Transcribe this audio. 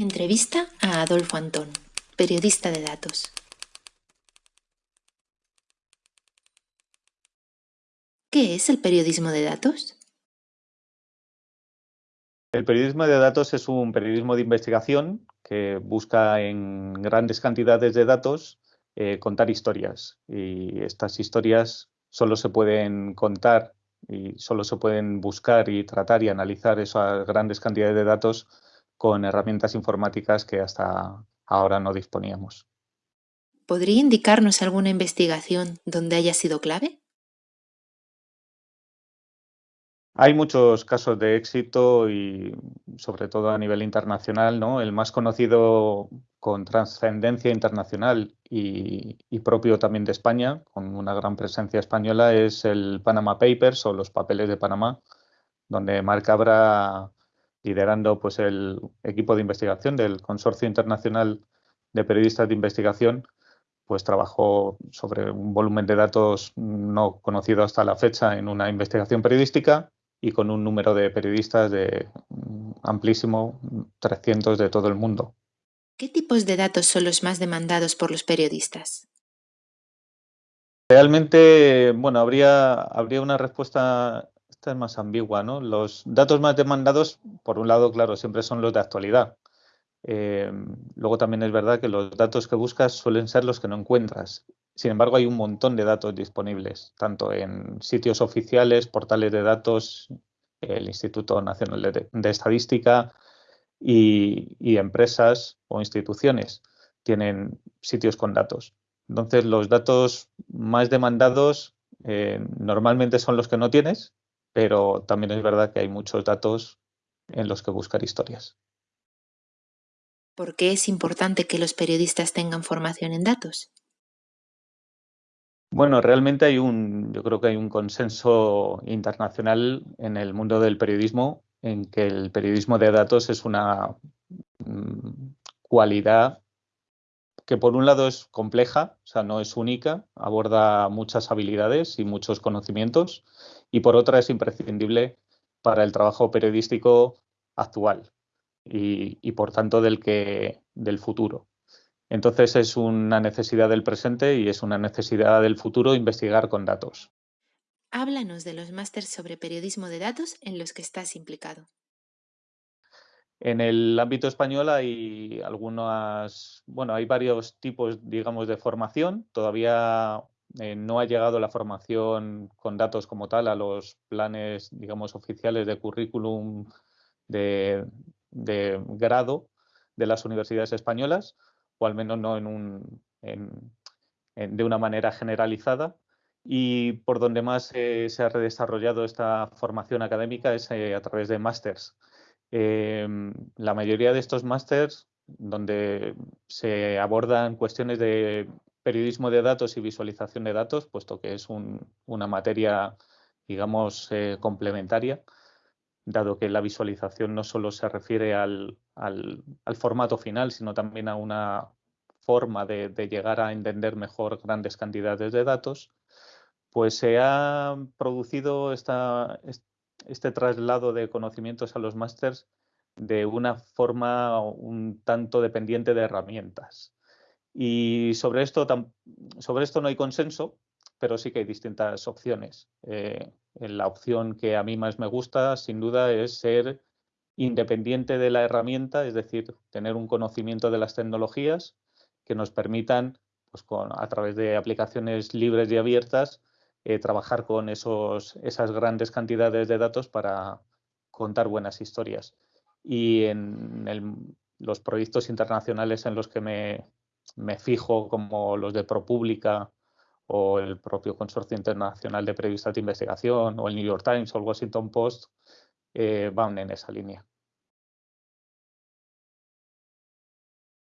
Entrevista a Adolfo Antón, periodista de datos. ¿Qué es el periodismo de datos? El periodismo de datos es un periodismo de investigación que busca en grandes cantidades de datos eh, contar historias. Y estas historias solo se pueden contar y solo se pueden buscar y tratar y analizar esas grandes cantidades de datos con herramientas informáticas que hasta ahora no disponíamos. ¿Podría indicarnos alguna investigación donde haya sido clave? Hay muchos casos de éxito y sobre todo a nivel internacional, ¿no? El más conocido con trascendencia internacional y, propio también de España, con una gran presencia española, es el Panama Papers o los papeles de Panamá, donde Marc Cabra, liderando pues, el equipo de investigación del Consorcio Internacional de Periodistas de Investigación, pues trabajó sobre un volumen de datos no conocido hasta la fecha en una investigación periodística y con un número de periodistas de mm, amplísimo, 300 de todo el mundo. ¿Qué tipos de datos son los más demandados por los periodistas? Realmente, bueno, habría, habría una respuesta, esta es más ambigua, ¿no? Los datos más demandados, por un lado, claro, siempre son los de actualidad. Eh, luego también es verdad que los datos que buscas suelen ser los que no encuentras sin embargo, hay un montón de datos disponibles, tanto en sitios oficiales, portales de datos, el Instituto Nacional de, Estadística y, empresas o instituciones tienen sitios con datos. Entonces, los datos más demandados eh, normalmente son los que no tienes, pero también es verdad que hay muchos datos en los que buscar historias. ¿Por qué es importante que los periodistas tengan formación en datos? Bueno, realmente hay un, yo creo que hay un consenso internacional en el mundo del periodismo en que el periodismo de datos es una mm, cualidad que por un lado es compleja, o sea, no es única, aborda muchas habilidades y muchos conocimientos, y por otra es imprescindible para el trabajo periodístico actual y, por tanto del que del futuro. Entonces es una necesidad del presente y es una necesidad del futuro investigar con datos. Háblanos de los másteres sobre periodismo de datos en los que estás implicado. En el ámbito español hay algunas, bueno, hay varios tipos, digamos, de formación. Todavía eh, no ha llegado la formación con datos como tal a los planes, digamos, oficiales de currículum de grado de las universidades españolas o al menos no en un, de una manera generalizada. Y por donde más se ha redesarrollado esta formación académica es eh, a través de másters. Em, la mayoría de estos másters, donde se abordan cuestiones de periodismo de datos y visualización de datos, puesto que es una materia, digamos, eh, complementaria, dado que la visualización no solo se refiere al, formato final, sino también a una forma de, llegar a entender mejor grandes cantidades de datos, pues se ha producido este traslado de conocimientos a los másters de una forma un tanto dependiente de herramientas. Y sobre esto, sobre esto no hay consenso, pero sí que hay distintas opciones. Eh, la opción que a mí más me gusta, sin duda, es ser independiente de la herramienta, es decir, tener un conocimiento de las tecnologías que nos permitan, pues a través de aplicaciones libres y abiertas, eh, trabajar con esos, esas grandes cantidades de datos para contar buenas historias. Y en los proyectos internacionales en los que me, me fijo, como los de ProPublica o el propio Consorcio Internacional de Periodistas de Investigación, o el New York Times o el Washington Post, eh, van en esa línea.